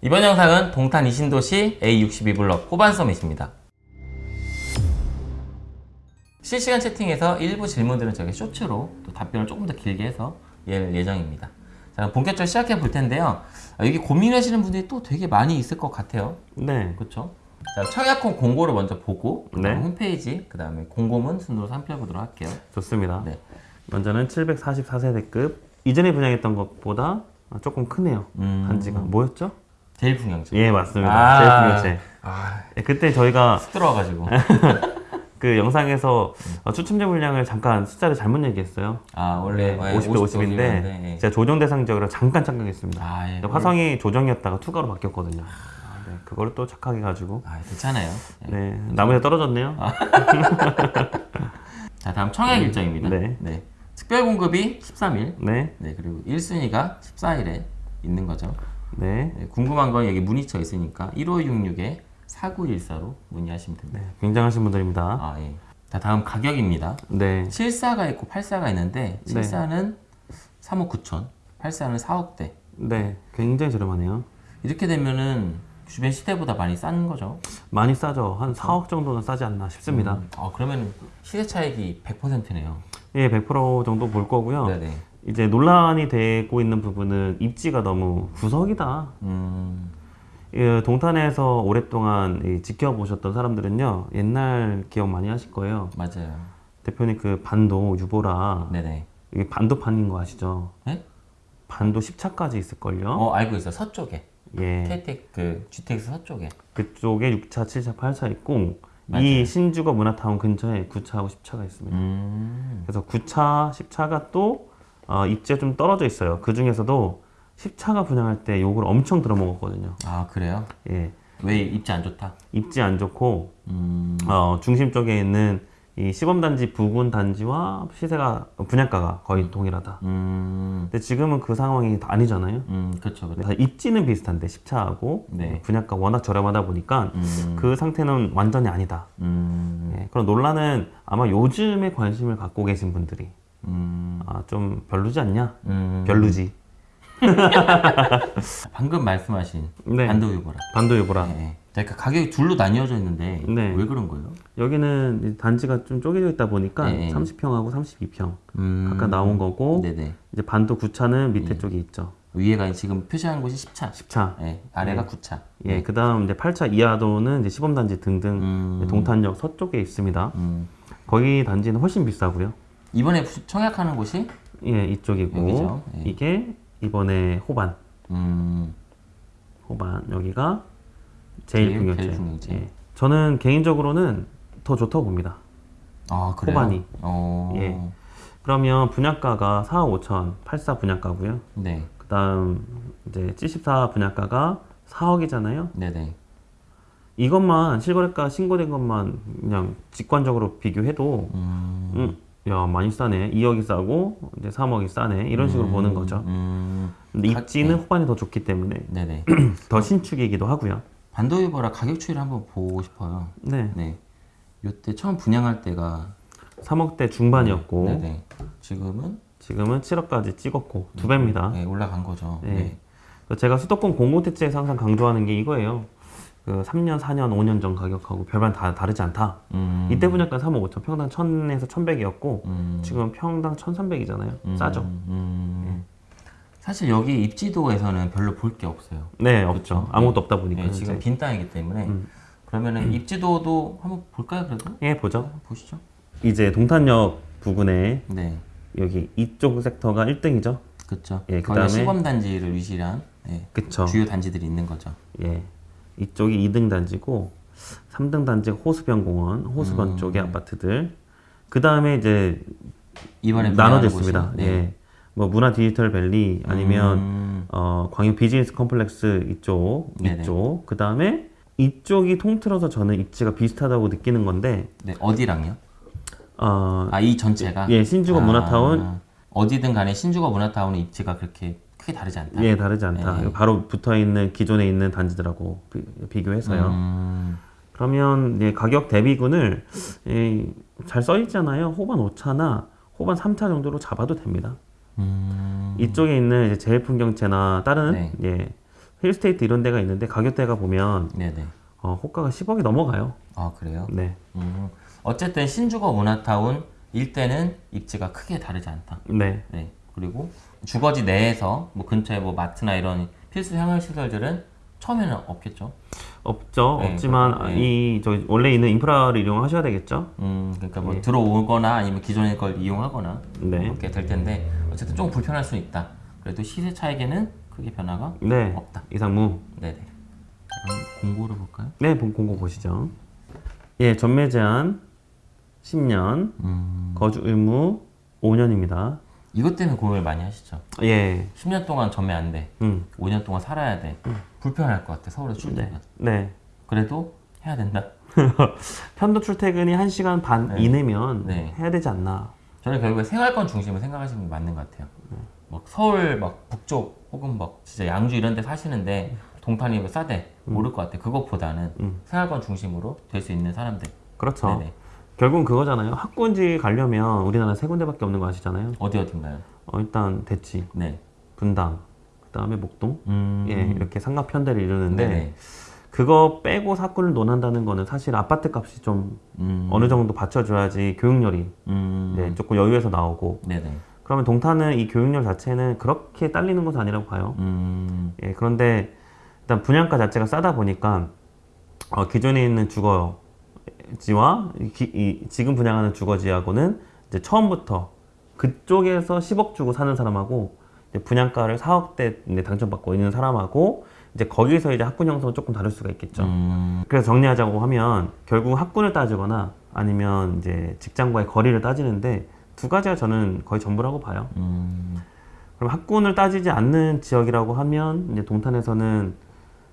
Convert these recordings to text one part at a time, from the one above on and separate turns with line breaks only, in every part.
이번 영상은 동탄 이신도시 A62블럭 호반 서밋입니다. 실시간 채팅에서 일부 질문들은 저희 쇼츠로 또 답변을 조금 더 길게 해서 예 예정입니다. 자, 본격적으로 시작해 볼 텐데요. 아, 여기 고민하시는 분들이 또 되게 많이 있을 것 같아요.
네.
그렇죠? 자, 청약홈 공고를 먼저 보고
네.
홈페이지, 그 다음에 공고문 순으로 살펴보도록 할게요.
좋습니다.
네.
먼저는 744세대급 이전에 분양했던 것보다 조금 크네요.
음.
단지가 뭐였죠?
제일 풍경지.
예 맞습니다.
아.
제일풍경채.
아,
예, 그때 저희가
쑥 들어와가지고.
그 영상에서 어, 추첨제 물량을 잠깐 숫자를 잘못 얘기했어요.
아, 원래
네, 50대 50 인데
네.
제가 조정 대상 지역으로 잠깐 착각했습니다.
아, 예.
화성이 조정이었다가 투가로 바뀌었거든요. 아, 네, 그거를 또 착각해 가지고
아, 괜찮아요. 네.
네 나무에 떨어졌네요.
자, 다음 청약 일정입니다.
네.
특별 공급이 13일.
네,
네, 그리고 1순위가 14일에 있는 거죠.
네,
네, 궁금한 건 여기 문의처 있으니까 1566에 4914로 문의하시면 됩니다.
네, 굉장하신 분들입니다.
아, 예. 자, 다음 가격입니다.
네,
74가 있고 84가 있는데 74는 3억 9천, 84는 4억대.
네, 굉장히 저렴하네요.
이렇게 되면은 주변 시대보다 많이 싼 거죠.
많이 싸죠. 한 4억 정도는 싸지 않나 싶습니다.
음, 아, 그러면 시세 차익이 100%네요.
예, 100% 정도 볼 거고요.
네네.
이제 논란이 되고 있는 부분은 입지가 너무 구석이다.
음,
예, 동탄에서 오랫동안 이 지켜보셨던 사람들은요, 옛날 기억 많이 하실 거예요.
맞아요.
대표님 그 반도 유보라,
네네.
이게 반도판인 거 아시죠?
네?
반도 10차까지 있을걸요?
어, 알고 있어. 서쪽에.
예.
KTX, 그, GTX 서쪽에.
그쪽에 6차, 7차, 8차 있고,
맞아요.
이 신주거 문화타운 근처에 9차하고 10차가 있습니다.
음,
그래서 9차, 10차가 또 어, 입지가 좀 떨어져 있어요. 그 중에서도 10차가 분양할 때 욕을 엄청 들어먹었거든요.
아, 그래요?
예.
왜 입지 안 좋다?
입지 안 좋고,
음,
어, 중심 쪽에 있는 이 시범단지 부근 단지와 시세가, 분양가가 거의 동일하다.
음,
근데 지금은 그 상황이 아니잖아요.
음, 그렇죠. 그렇죠.
다 입지는 비슷한데 10차하고
네.
분양가 워낙 저렴하다 보니까
음,
그 상태는 완전히 아니다.
음,
예, 그런 논란은 아마 요즘에 관심을 갖고 계신 분들이
음,
아, 좀 별로지 않냐?
음.
별로지.
방금 말씀하신
네.
반도 유보라.
반도유보라.
네. 자, 그러니까 가격이 둘로 나뉘어져 있는데
네.
왜 그런 거예요?
여기는 이 단지가 좀 쪼개져 있다 보니까
네.
30평하고 32평
음,
각각 나온 거고
네네.
이제 반도 9차는 밑에
예.
쪽에 있죠.
위에가 지금 표시한 곳이 10차.
10차.
네, 아래가 9차.
예, 그 다음 이제 8차 이하도는 이제 시범단지 등등
음,
동탄역 서쪽에 있습니다.
음.
거기 단지는 훨씬 비싸고요.
이번에 청약하는 곳이
예, 이쪽이고
여기죠. 예.
이게 이번에 호반.
음,
호반 여기가
제일-
중요제. 예. 저는 개인적으로는 더 좋다고 봅니다.
아 그래요?
호반이.
어,
예. 그러면 분양가가 4억 5천 84 분양가고요.
네,
그다음 이제 74 분양가가 4억이잖아요.
네네.
이것만 실거래가 신고된 것만 그냥 직관적으로 비교해도
음,
음, 야 많이 싸네. 2억이 싸고 이제 3억이 싸네. 이런 식으로 보는 거죠.
음,
근데
가-
입지는
네.
호반이 더 좋기 때문에
네네.
더 신축이기도 하고요.
반도 유보라 가격 추이를 한번 보고 싶어요.
네.
네. 요때 처음 분양할 때가
3억대 중반이었고
네네. 지금은
지금은 7억까지 찍었고 두 배입니다.
네, 올라간 거죠.
네.
네.
제가 수도권 공공택지에서 항상 강조하는 게 이거예요. 그 3년, 4년, 5년 전 가격하고 별반 다 다르지 않다.
음,
이때 분양가 3억 5천, 평당 1000에서 1100이었고
음,
지금 평당 1300이잖아요.
음,
싸죠?
음. 사실 여기 입지도에서는 별로 볼 게 없어요.
네, 없죠.
그쵸.
아무것도 없다 보니까.
네, 지금. 빈 땅이기 때문에
음.
그러면은 입지도도 한번 볼까요? 그래도
예, 보죠.
한번 보시죠.
이제 동탄역 부근에
네,
여기 이쪽 섹터가 1등이죠.
그렇죠.
예, 그다음에-
시범 단지를 위시한 예. 주요 단지들이 있는 거죠.
예. 이쪽이 2등 단지고 3등 단지가 호수변공원, 호수변
음.
쪽의 아파트들. 그 다음에 이제
이번에. 곳이, 네.
예. 뭐 문화 디지털 밸리 아니면
음,
어, 광역 비즈니스 컴플렉스 이쪽,
네네.
이쪽. 그 다음에 이쪽이 통틀어서 저는 입지가 비슷하다고 느끼는 건데,
네, 어디랑요?
어,
아, 이 전체가
예, 신주거
아,
문화타운,
어디든 간에 신주거 문화타운의 입지가 그렇게 크게 다르지 않다.
예, 다르지 않다.
네.
바로 붙어 있는 기존에 있는 단지들하고 비, 교해서요
음,
그러면 예, 가격 대비군을 예, 잘 써 있잖아요. 호반 5차나 호반 3차 정도로 잡아도 됩니다.
음,
이쪽에 있는 이제 제일풍경채나 다른
네.
예, 힐스테이트 이런 데가 있는데 가격대가 보면
네네.
어, 호가가 10억이 넘어가요.
아 그래요?
네.
음, 어쨌든 신주거 문화타운 일대는 입지가 크게 다르지 않다.
네.
네. 그리고 주거지 내에서 뭐 근처에 뭐 마트나 이런 필수 생활 시설들은 처음에는 없겠죠.
없죠.
네,
없지만
네.
이 저기 원래 있는 인프라를 이용하셔야 되겠죠.
음, 그러니까
예.
뭐 들어오거나 아니면 기존의 걸 이용하거나
네.
그렇게 될 텐데 어쨌든 조금 불편할 수 있다. 그래도 시세 차익에는 크게 변화가
네.
없다.
이상무.
그럼 공고를 볼까요?
네, 본 공고 보시죠. 예, 전매 제한 10년,
음,
거주 의무 5년입니다.
이것 때문에 고민을 많이 하시죠.
예.
10년 동안 전매 안 돼.
음.
5년 동안 살아야 돼. 불편할 것 같아. 서울에 출퇴근.
네.
그래도 해야 된다.
편도 출퇴근이 1시간 반
네.
이내면
네.
해야 되지 않나.
저는 결국에 생활권 중심을 생각하시는 게 맞는 것 같아요. 막 서울 막 북쪽 혹은 막 진짜 양주 이런 데 사시는데 동탄이 뭐 싸대 모를 것 같아. 그것보다는
음.
생활권 중심으로 될 수 있는 사람들.
그렇죠.
네네.
결국은 그거잖아요. 학군지 가려면 우리나라 세 군데밖에 없는 거 아시잖아요.
어디 어딘가요?
어, 일단 대치,
네.
분당, 그 다음에 목동.
음.
예, 이렇게 상가편대를 이루는데
네네.
그거 빼고 사건을 논한다는 거는 사실 아파트 값이 좀
음.
어느 정도 받쳐줘야지 교육열이
음.
네, 조금 여유에서 나오고
네네.
그러면 동탄은 이 교육열 자체는 그렇게 딸리는 것은 아니라고 봐요.
음.
예, 그런데 일단 분양가 자체가 싸다 보니까 어, 기존에 있는 주거 지와 이, 기- 이 지금 분양하는 주거지하고는 이제 처음부터 그쪽에서 10억 주고 사는 사람하고 이제 분양가를 4억대 이제 당첨받고 있는 사람하고 이제 거기서 이제 학군 형성은 조금 다를 수가 있겠죠.
음.
그래서 정리하자고 하면 결국 학군을 따지거나 아니면 이제 직장과의 거리를 따지는데 두 가지가 저는 거의 전부라고 봐요.
음.
그럼 학군을 따지지 않는 지역이라고 하면 이제 동탄에서는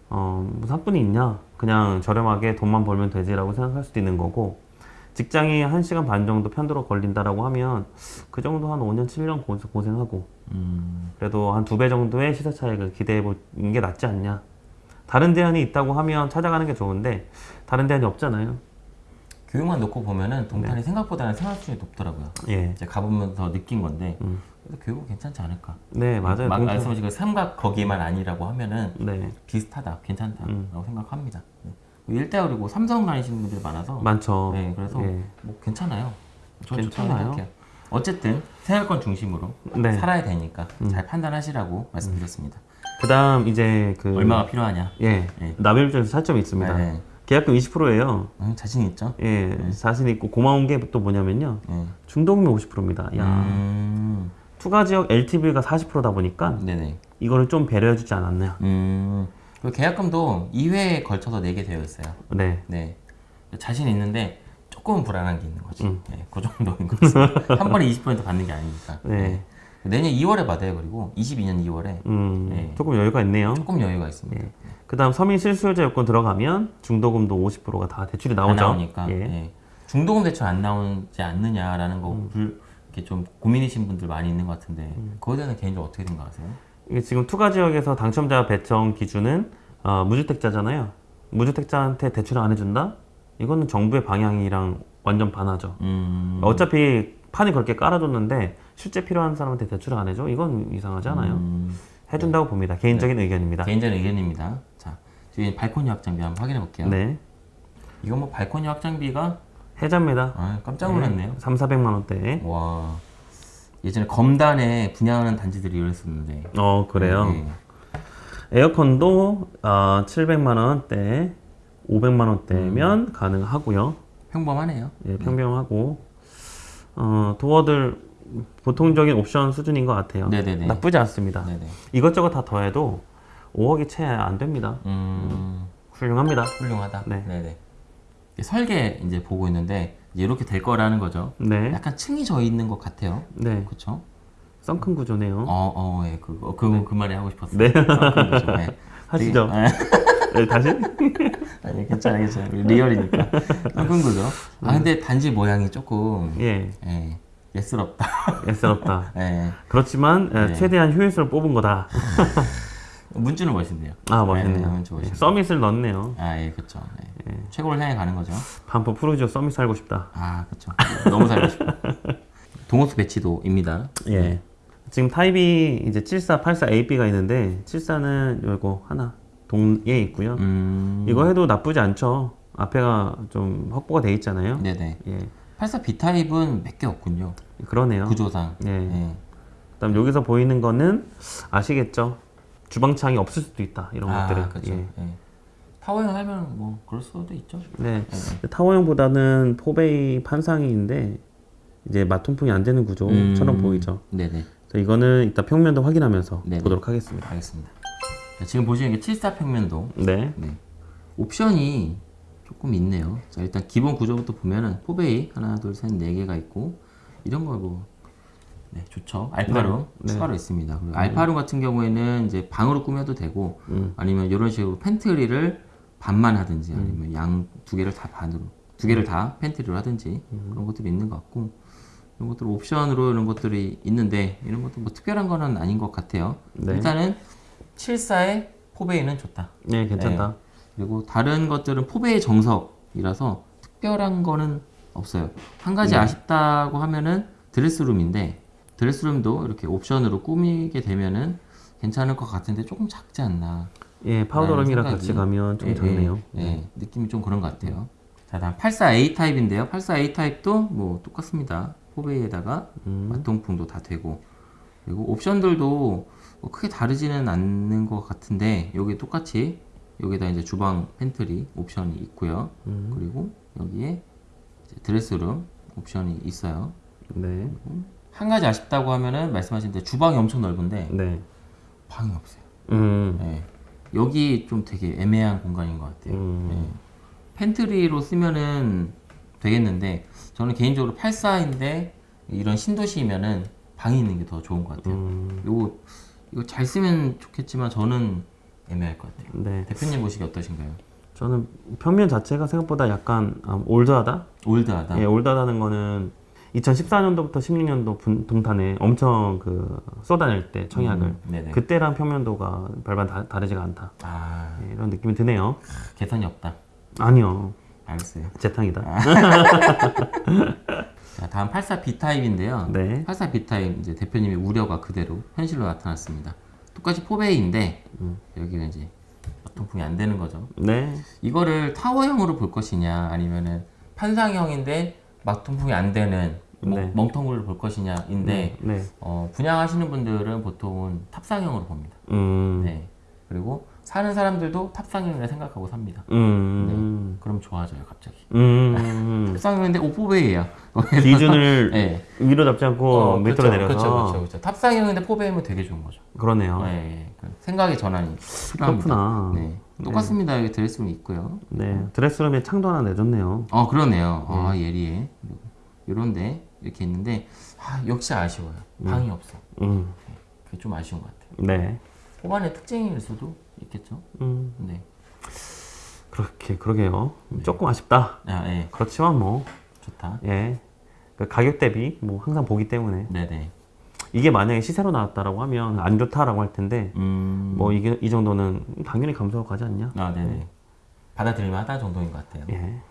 어, 무슨 학군이 있냐? 그냥 저렴하게 돈만 벌면 되지라고 생각할 수도 있는 거고 직장이 1시간 반 정도 편도로 걸린다라고 하면 그 정도 한 5년, 7년 고생- 고생하고
음.
그래도 한 두 배 정도의 시세 차익을 기대해 보는 게 낫지 않냐? 다른 대안이 있다고 하면 찾아가는 게 좋은데 다른 대안이 없잖아요.
교육만 놓고 보면은 동탄이 생각보다는 생활 수준이 높더라고요.
예.
이제 가보면서 느낀 건데
음.
그래도 교육은 괜찮지 않을까.
네, 맞아요.
막 말씀하신 그 삼각 거기만 아니라고 하면은
네,
비슷하다, 괜찮다라고
음.
생각합니다. 네. 일대 그리고 삼성 다니시는 분들이 많아서
많죠.
네, 그래서
예.
뭐 괜찮아요. 저
괜찮아요.
어쨌든 생활권 중심으로
네. 음.
살아야 되니까 잘 판단하시라고 말씀드렸습니다.
그다음 이제 그
얼마가 필요하냐?
예,
예.
나벨점에서 차점이 있습니다.
네.
계약금 20%예요.
음, 자신 있죠?
예, 자신 있고 고마운 게 또 뭐냐면요.
네.
중도금이 50%입니다. 야,
음,
투가 지역 LTV가 40%다 보니까
네네.
이거를 좀 배려해주지 않았냐.
음, 그 계약금도 2회에 걸쳐서 내게 되어 있어요.
네,
네. 자신 있는데 조금 불안한 게 있는 거지.
음.
네, 그 정도인 거지. 한 번에 20% 받는 게 아니니까.
네.
내년 2월에 받아요. 그리고 22년 2월에
음,
네.
조금 여유가 있네요.
조금 여유가 있습니다.
예. 그다음 서민 실수요자 요건 들어가면 중도금도 50%가 다 대출이
안
나오죠.
나오니까
예.
예. 중도금 대출 안 나오지 않느냐라는 거
음.
불, 이렇게 좀 고민이신 분들 많이 있는 것 같은데 그거에 대해서 개인적으로 어떻게 생각하세요?
이게 지금 투가 지역에서 당첨자 배정 기준은 어, 무주택자잖아요. 무주택자한테 대출 안 해준다? 이거는 정부의 방향이랑 완전 반하죠.
음,
어차피 판이 그렇게 깔아줬는데 실제 필요한 사람한테 대출을 안 해줘? 이건 이상하지 않아요?
음,
해준다고 봅니다. 개인적인 의견입니다.
개인적인 의견입니다. 자, 지금 발코니 확장비 한번 확인해 볼게요.
네,
이거 뭐 발코니 확장비가
해자입니다.
아, 깜짝 놀랐네요.
3, 400만 원대.
와, 예전에 검단에 분양하는 단지들이 이랬었는데.
어 그래요.
네.
에어컨도 어, 700만 원대, 500만
음.
원대면 가능하고요.
평범하네요.
예, 평범하고 어, 도어들 보통적인 옵션 수준인 것 같아요.
네네네.
나쁘지 않습니다.
네네.
이것저것 다 더해도 5억이 채 안 됩니다.
음,
훌륭합니다.
훌륭하다.
네.
네네. 설계 이제 보고 있는데 이렇게 될 거라는 거죠.
네,
약간 층이 져 있는 것 같아요.
네,
그렇죠?
썬큰 구조네요.
어, 어, 예, 그거 그, 그 말이 하고 싶었어요.
네.
아, 그. 네.
하시죠.
되게-
네, 다시?
아니, 괜찮아, 괜찮아. 리얼이니까. 끈 거죠. 아, 근데 단지 모양이 조금
예,
예, 예스럽다.
애쓰럽다.
예.
그렇지만 예,
네.
최대한 효율성을 뽑은 거다.
문주는 멋있네요.
아 멋있네요.
네, 문주
예,
멋있네요.
서밋을 넣네요.
아, 예, 그렇죠. 예. 최고를 향해 가는 거죠.
반포 푸르지오 서밋 살고 싶다.
아, 그렇죠. 너무 살고 싶어. 동호수 배치도입니다.
예. 지금 타입이 이제 74, 84, AB가 있는데 74는 이거 하나 동에 있고요.
음.
이거 해도 나쁘지 않죠. 앞에가 좀 확보가 돼 있잖아요.
네네.
예,
84 B 타입은 몇 개 없군요.
그러네요.
구조상.
예.
예.
그다음 여기서 보이는 거는 아시겠죠? 주방창이 없을 수도 있다 이런
아,
것들은.
그렇죠.
예.
예. 타워형 하면 뭐 그럴 수도 있죠.
네.
예.
타워형보다는 four bay 판상형인데 이제 맞통풍이 안 되는 구조처럼
음.
보이죠.
네네.
이거는 이따 평면도 확인하면서
네네.
보도록 하겠습니다.
알겠습니다. 자, 지금 보시는 게 74 평면도.
네.
네. 옵션이 조금 있네요. 자, 일단 기본 구조부터 보면은 포베이 하나, 둘, 셋, 네 개가 있고 이런 거 뭐. 네, 좋죠. alpha room
네.
추가로 있습니다. 그리고 alpha room 같은 경우에는 이제 방으로 꾸며도 되고
음.
아니면 이런 식으로 pantry를 반만 하든지 아니면 양 두 개를 다 반으로 두 개를 다 팬트리로 하든지 그런 것들이 있는 것 같고 이런 것들 옵션으로 이런 것들이 있는데 이런 것도 뭐 특별한 거는 아닌 것 같아요.
네.
일단은 74의 포베이는 좋다.
네, 괜찮다.
그리고 다른 것들은 포베이 정석이라서 특별한 거는 없어요. 한
네.
가지 아쉽다고 하면은 드레스룸인데 드레스룸도 이렇게 옵션으로 꾸미게 되면은 괜찮을 것 같은데 조금 작지 않나.
예, powder room이랑 같이 가면 좀
예,
작네요.
예, 예, 느낌이 좀 그런 것 같아요. 자, 다음 84A 타입인데요. 84A 타입도 뭐 똑같습니다. four bay에다가
음.
맞통풍도 다 되고 그리고 옵션들도 뭐 크게 다르지는 않는 것 같은데 여기 똑같이 여기다 이제 주방 팬트리 옵션이 있고요.
음.
그리고 여기에 dress room 옵션이 있어요.
네.
한 가지 아쉽다고 하면은 말씀하신 대로 주방이 엄청 넓은데
네.
방이 없어요.
음.
예. 여기 좀 되게 애매한 공간인 것 같아요.
음.
예. 팬트리로 쓰면은 되겠는데 저는 개인적으로 84인데 이런 신도시면은 방이 있는 게 더 좋은 것 같아요.
음.
요거 이거 잘 쓰면 좋겠지만 저는 애매할 것 같아요.
네.
대표님 보시기 어떠신가요?
저는 평면 자체가 생각보다 약간 아, 올드하다?
올드하다.
예, 올드하다는 거는 2014년도부터 16년도 분, 동탄에 엄청 그 쏟아낼 때 청약을
음.
그때랑 평면도가 별반 다, 다르지가 않다.
아
예, 이런 느낌이 드네요.
개선이 없다.
아니요.
알겠어요.
재탕이다.
자 다음 84 B 타입인데요.
네.
84 B 타입 이제 대표님의 우려가 그대로 현실로 나타났습니다. 똑같이 포베이인데
음.
여기는 이제 통풍이 안 되는 거죠.
네.
이거를 타워형으로 볼 것이냐 아니면은 판상형인데 막통풍이 안 되는 뭐
네.
멍텅구를 볼 것이냐인데
네.
어, 분양하시는 분들은 보통은 탑상형으로 봅니다.
음.
네. 그리고 사는 사람들도 탑상형이라 생각하고 삽니다.
음.
그럼 좋아져요 갑자기.
음.
탑상형인데 오포베이야.
기준을
네.
위로 잡지 않고 밑으로 내려서
그렇죠, 그렇죠, 그렇죠. 탑상형인데 포베이면 되게 좋은 거죠.
그러네요.
네, 예. 그 생각의 전환이.
그렇구나.
네. 똑같습니다. 여기 드레스룸이 있고요.
네. 드레스룸에 창도 하나 내줬네요.
어 그러네요. 아 예리해. 요런데 이렇게 있는데 아, 역시 아쉬워요. 방이 없어.
음.
그게 좀 아쉬운 것 같아요.
네.
호반의 특징일 수도 있겠죠.
음.
네.
그렇게 그러게요. 조금 아쉽다.
아 예.
그렇지만 뭐
좋다.
예. 그 가격 대비 뭐 항상 보기 때문에
네네.
이게 만약에 시세로 나왔다라고 하면 안 좋다라고 할 텐데
음.
뭐 이게 이 정도는 당연히 감소하고 가지 않냐?
아 네네. 받아들일만 하다 정도인 것 같아요.
예.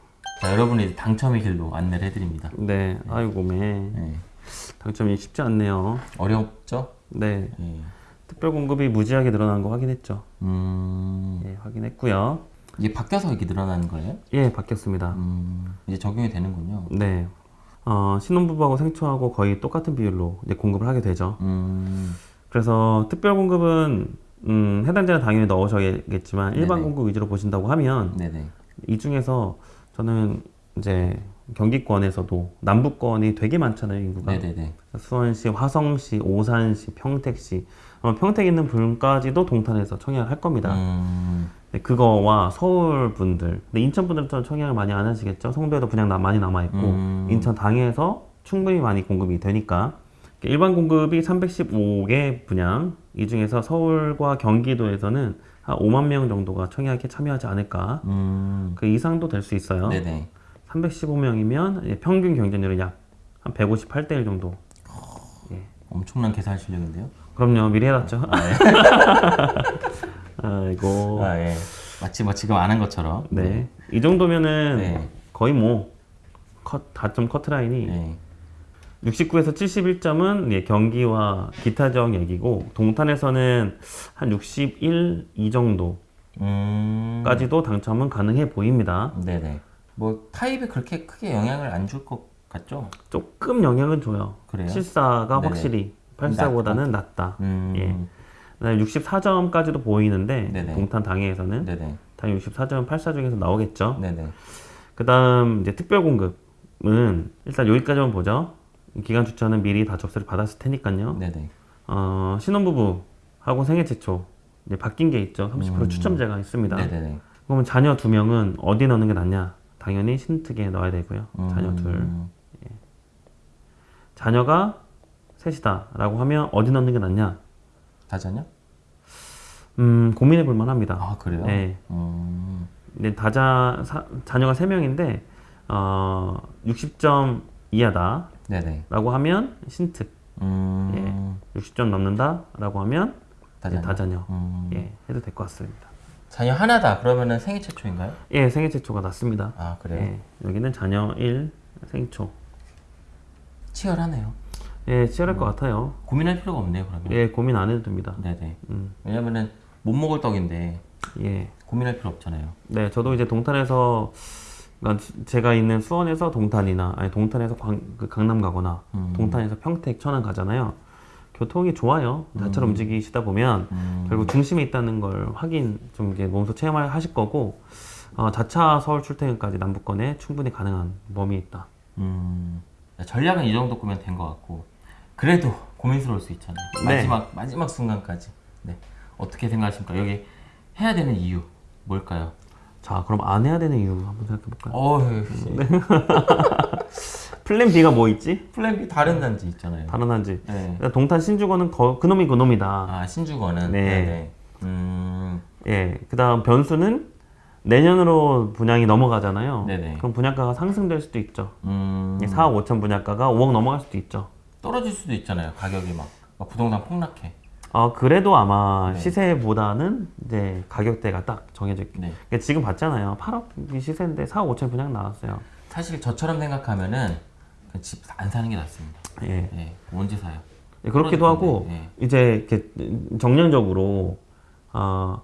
자 여러분이 당첨의 길로 안내를 해드립니다.
네. 아이고 매
네.
당첨이 쉽지 않네요.
어렵죠?
네.
예.
특별 공급이 무지하게 늘어난 거 확인했죠.
음.
예, 확인했고요.
이게 바뀌어서 이렇게 늘어나는 거예요?
예, 바뀌었습니다.
음. 이제 적용이 되는군요.
네. 어, 신혼부부하고 생초하고 거의 똑같은 비율로 이제 공급을 하게 되죠.
음.
그래서 특별 공급은 음, 해당자는 당연히 넣으셔야겠지만 일반
네네.
공급 위주로 보신다고 하면
네네.
이 중에서 저는 이제 경기권에서도 남부권이 되게 많잖아요 인구가
네네네.
수원시, 화성시, 오산시, 평택시 아마 평택 있는 분까지도 동탄에서 청약을 할 겁니다.
음.
네, 그거와 서울 분들, 근데 인천 분들은 청약을 많이 안 하시겠죠. 송도에도 분양 나- 많이 남아 있고
음.
인천 당에서 충분히 많이 공급이 되니까 일반 공급이 315개 분양 이 중에서 서울과 경기도에서는 한 5만 명 정도가 청약에 참여하지 않을까.
음.
그 이상도 될 수 있어요.
네네.
315명이면 평균 경쟁률이 약한 158대 1 정도.
엄청난 계산 실력인데요.
그럼요, 미리 해놨죠. 아이고.
아 예. 마치 뭐 지금 안한 것처럼.
네. 이 정도면은
네.
거의 뭐 컷, 다점 커트라인이
네.
69에서 71점은 예, 경기와 기타적 얘기고 동탄에서는 한 61, 이 정도까지도
음.
당첨은 가능해 보입니다.
네네. 뭐 타입이 그렇게 크게 영향을 안 줄 것 같죠?
조금 영향은 줘요.
그래요?
74가
네네.
확실히 84보다는 낫다.
음.
예. 그다음에 64점까지도 보이는데
네네.
동탄 당해에서는
네네.
당연히 64점 84 중에서 나오겠죠.
네네.
그다음 이제 특별 공급은 일단 여기까지만 보죠. 기간 주차는 미리 다 접수를 받았을 테니까요.
네네.
어, 신혼부부하고 생애 최초 이제 바뀐 게 있죠. 30% 추첨제가 있습니다.
음. 네네네.
그러면 자녀 두 명은 어디 넣는 게 낫냐? 당연히 신특에 넣어야 되고요. 자녀 둘.
음.
자녀가 셋이다라고 하면 어디 넣는 게 낫냐?
다자녀?
음, 고민해 볼 만합니다.
아 그래요?
네.
음.
근데 다자 사- 자녀가 세 명인데 어, 60점 이하다 라고
네네.
하면 신특.
음.
60점 넘는다 라고 하면
다자녀.
다자녀.
음.
예, 해도 될 것 같습니다.
자녀 하나다. 그러면은 생애 최초인가요?
예, 생애 최초가 낫습니다.
아 그래요?
예, 여기는 자녀 1 생초.
치열하네요.
예, 치열할 것 같아요.
고민할 필요가 없네요. 그러면.
예, 고민 안 해도 됩니다.
네네.
음,
왜냐면은 못 먹을 떡인데
예.
고민할 필요 없잖아요.
네, 저도 이제 동탄에서 그러니까 수- 제가 있는 수원에서 동탄이나 아니 동탄에서 광, 그 강남 가거나
음.
동탄에서 평택, 천안 가잖아요. 교통이 좋아요. 자차로 움직이시다 보면
음.
결국 중심에 있다는 걸 확인 좀 이제 몸소 체험을 하실 거고 어, 자차 서울 출퇴근까지 남부권에 충분히 가능한 범위 있다.
음. 전략은 이 정도 꾸면 된 것 같고 그래도 고민스러울 수 있잖아요.
네.
마지막 마지막 순간까지. 네. 어떻게 생각하십니까? 여기 해야 되는 이유 뭘까요?
자, 그럼 안 해야 되는 이유 한번 생각해 볼까요?
어휴.
plan B가 뭐 있지?
plan B 다른 단지 있잖아요.
다른 단지.
네.
동탄 신주거는 거- 그놈이 그놈이다.
아 신주거는
네.
네네. 음.
예, 그다음 변수는 내년으로 분양이 넘어가잖아요.
네네.
그럼 분양가가 상승될 수도 있죠.
음.
4억 5천 분양가가 5억 넘어갈 수도 있죠.
떨어질 수도 있잖아요. 가격이 막, 막 부동산 폭락해.
어, 그래도 아마
네.
시세보다는 이제 가격대가 딱 정해져 있게.
네.
그러니까 지금 봤잖아요. 8억 시세인데 4억 5천 분양 나왔어요.
사실 저처럼 생각하면은 집 안 사는 게 낫습니다.
예.
네. 언제 사요?
예, 그렇기도 하고
네.
이제 이렇게 정량적으로 어,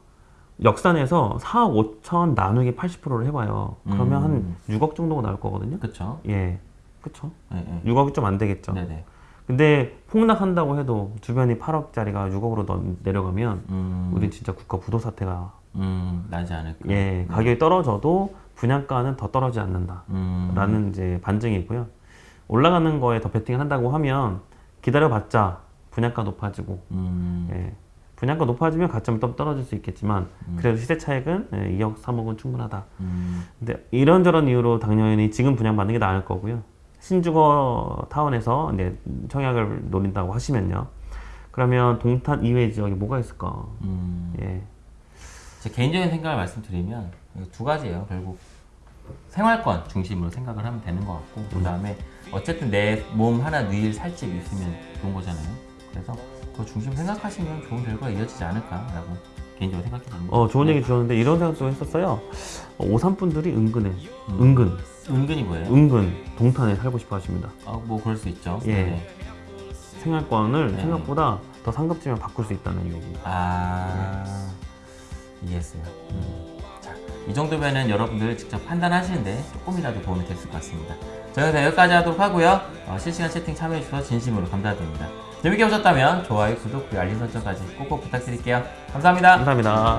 역산해서 4억 5천 나누기 80%를 해봐요. 그러면
음.
한 6억 정도가 나올 거거든요.
그렇죠.
예, 그쵸?
네, 네.
6억이 좀 안 되겠죠.
네네.
근데 폭락한다고 해도 주변이 8억짜리가 6억으로 더 내려가면
음.
우리 진짜 국가 부도 사태가
음. 나지 않을까.
예 가격이 떨어져도 분양가는 더 떨어지지 않는다라는
음.
이제 반증이고요. 올라가는 거에 더 베팅을 한다고 하면 기다려봤자 분양가 높아지고
음.
예, 분양가 높아지면 가점이 좀 떨어질 수 있겠지만 그래도 시세 차익은 예, 2억 3억은 충분하다.
음.
근데 이런저런 이유로 당연히 지금 분양 받는 게 나을 거고요. 신주거 타운에서 이제 청약을 노린다고 하시면요. 그러면 동탄 이외 지역에 뭐가 있을까?
음.
예.
제 개인적인 생각을 말씀드리면 두 가지예요. 결국 생활권 중심으로 생각을 하면 되는 것 같고 그 다음에 어쨌든 내 몸 하나 누일 살집 있으면 좋은 거잖아요. 그래서 그 중심 생각하시면 좋은 결과가 이어지지 않을까라고 개인적으로 생각해 봅니다.
어, 좋은 얘기 주셨는데 이런 생각도 했었어요. 어, 오산분들이 은근해. 은근.
은근히 뭐예요?
은근 동탄에 살고 싶어 하십니다.
아, 뭐 그럴 수 있죠.
예.
네네.
생활권을
네.
생각보다 더 상급지면 바꿀 수 있다는 얘기.
아 이해했어요. 음. 자, 이 정도면은 여러분들 직접 판단하시는데 조금이라도 도움이 됐을 것 같습니다. 자, 영상 여기까지 하도록 하고요. 어, 실시간 채팅 참여해주셔서 진심으로 감사드립니다. 재밌게 보셨다면 좋아요, 구독, 그리고 알림 설정까지 꼭꼭 부탁드릴게요. 감사합니다.
감사합니다.